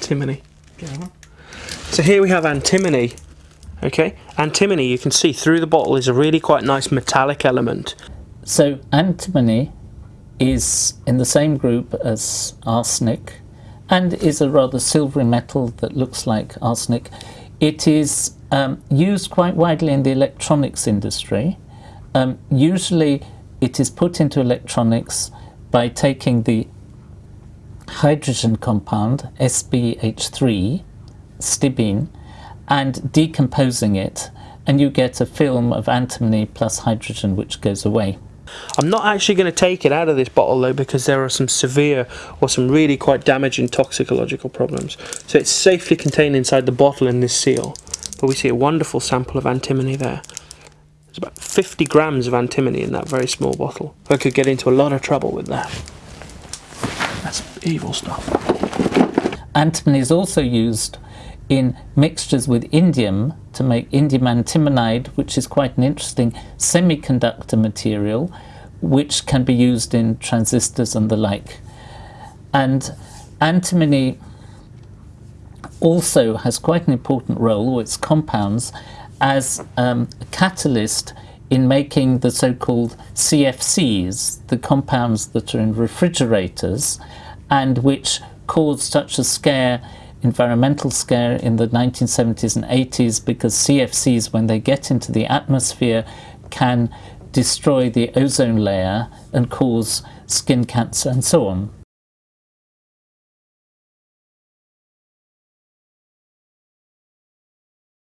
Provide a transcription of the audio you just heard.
antimony. So here we have antimony. Okay, antimony you can see through the bottle is a really quite nice metallic element. So antimony is in the same group as arsenic and is a rather silvery metal that looks like arsenic. It is um, used quite widely in the electronics industry. Um, usually it is put into electronics by taking the hydrogen compound, SbH3, stibine, and decomposing it, and you get a film of antimony plus hydrogen which goes away. I'm not actually going to take it out of this bottle though because there are some severe or some really quite damaging toxicological problems. So it's safely contained inside the bottle in this seal. But we see a wonderful sample of antimony there. There's about 50 grams of antimony in that very small bottle. I could get into a lot of trouble with that. That's evil stuff. Antimony is also used in mixtures with indium to make indium antimonide, which is quite an interesting semiconductor material, which can be used in transistors and the like. And antimony also has quite an important role, or its compounds, as um, a catalyst in making the so-called CFCs, the compounds that are in refrigerators, and which caused such a scare environmental scare in the 1970s and 80s because CFCs, when they get into the atmosphere, can destroy the ozone layer and cause skin cancer and so on.